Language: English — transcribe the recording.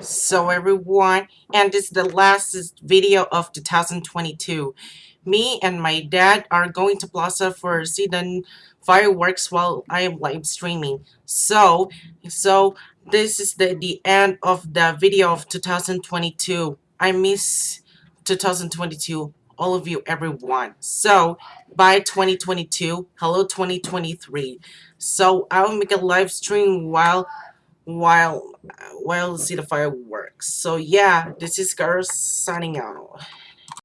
So everyone, and this is the last video of 2022. Me and my dad are going to Plaza for see the fireworks while I am live streaming. So, so this is the the end of the video of 2022. I miss 2022. All of you, everyone. So, bye 2022. Hello 2023. So I will make a live stream while while while see the fireworks. So yeah, this is Girls signing out.